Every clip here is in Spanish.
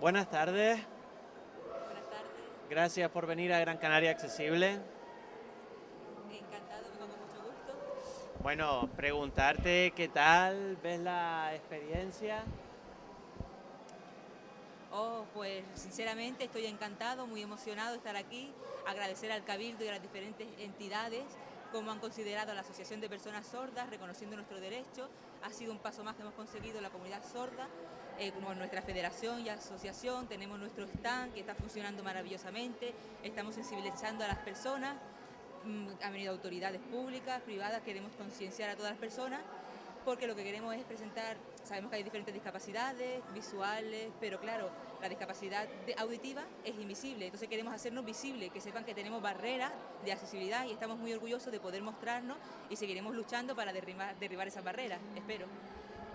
Buenas tardes. Buenas tardes, Gracias por venir a Gran Canaria Accesible. encantado, vengo con mucho gusto. Bueno, preguntarte qué tal ves la experiencia. Oh, pues sinceramente estoy encantado, muy emocionado de estar aquí, agradecer al Cabildo y a las diferentes entidades como han considerado a la Asociación de Personas Sordas, reconociendo nuestro derecho. Ha sido un paso más que hemos conseguido la comunidad sorda, eh, con nuestra federación y asociación, tenemos nuestro stand que está funcionando maravillosamente, estamos sensibilizando a las personas, mm, han venido autoridades públicas, privadas, queremos concienciar a todas las personas porque lo que queremos es presentar, sabemos que hay diferentes discapacidades visuales, pero claro, la discapacidad auditiva es invisible, entonces queremos hacernos visibles, que sepan que tenemos barreras de accesibilidad y estamos muy orgullosos de poder mostrarnos y seguiremos luchando para derribar, derribar esas barreras, espero.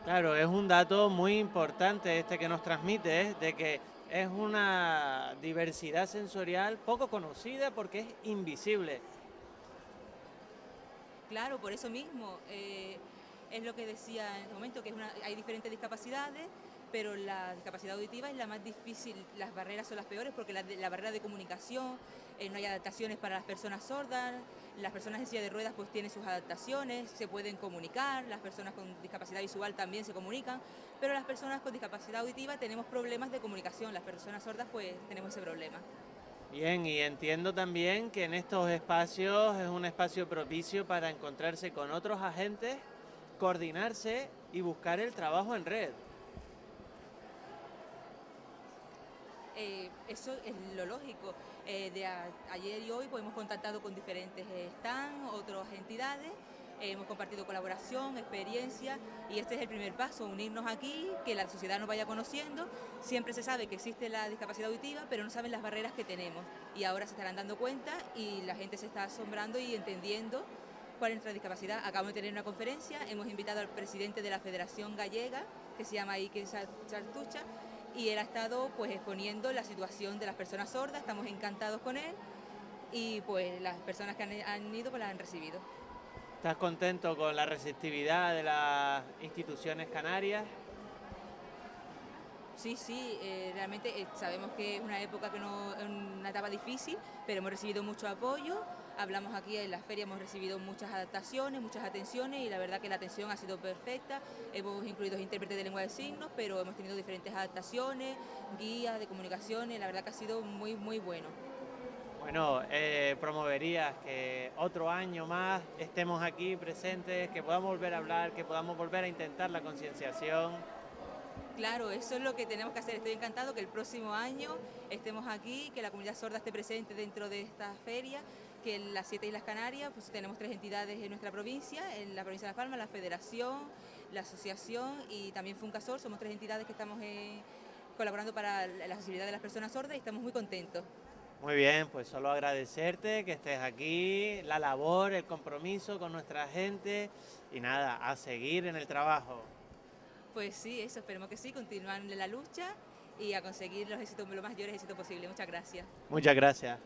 Claro, es un dato muy importante este que nos transmite, de que es una diversidad sensorial poco conocida porque es invisible. Claro, por eso mismo, eh, es lo que decía en este momento, que hay diferentes discapacidades, pero la discapacidad auditiva es la más difícil, las barreras son las peores porque la barrera de comunicación, eh, no hay adaptaciones para las personas sordas, las personas en silla de ruedas pues tienen sus adaptaciones, se pueden comunicar, las personas con discapacidad visual también se comunican, pero las personas con discapacidad auditiva tenemos problemas de comunicación, las personas sordas pues tenemos ese problema. Bien, y entiendo también que en estos espacios es un espacio propicio para encontrarse con otros agentes, coordinarse y buscar el trabajo en red. Eh, eso es lo lógico. Eh, de ayer y hoy hemos contactado con diferentes eh, stands, otras entidades, hemos compartido colaboración, experiencia y este es el primer paso, unirnos aquí, que la sociedad nos vaya conociendo. Siempre se sabe que existe la discapacidad auditiva, pero no saben las barreras que tenemos y ahora se estarán dando cuenta y la gente se está asombrando y entendiendo es nuestra discapacidad. Acabamos de tener una conferencia, hemos invitado al presidente de la Federación Gallega, que se llama Ike Sar- Sartucha, y él ha estado pues exponiendo la situación de las personas sordas, estamos encantados con él y pues las personas que han, han ido pues las han recibido. ¿Estás contento con la receptividad de las instituciones canarias? Sí, sí, eh, realmente eh, sabemos que es una época que no una etapa difícil, pero hemos recibido mucho apoyo. Hablamos aquí en la feria, hemos recibido muchas adaptaciones, muchas atenciones y la verdad que la atención ha sido perfecta. Hemos incluido intérpretes de lengua de signos, pero hemos tenido diferentes adaptaciones, guías de comunicaciones, la verdad que ha sido muy, muy bueno. Bueno, eh, promoverías que otro año más estemos aquí presentes, que podamos volver a hablar, que podamos volver a intentar la concienciación. Claro, eso es lo que tenemos que hacer. Estoy encantado que el próximo año estemos aquí, que la comunidad sorda esté presente dentro de esta feria, que en las siete Islas Canarias pues tenemos tres entidades en nuestra provincia, en la provincia de Las Palmas, la Federación, la Asociación y también Funcasor. Somos tres entidades que estamos eh, colaborando para la accesibilidad de las personas sordas y estamos muy contentos. Muy bien, pues solo agradecerte que estés aquí, la labor, el compromiso con nuestra gente y nada, a seguir en el trabajo. Pues sí, eso esperemos que sí, continuar en la lucha y a conseguir los éxitos, los mayores éxitos posibles. Muchas gracias. Muchas gracias.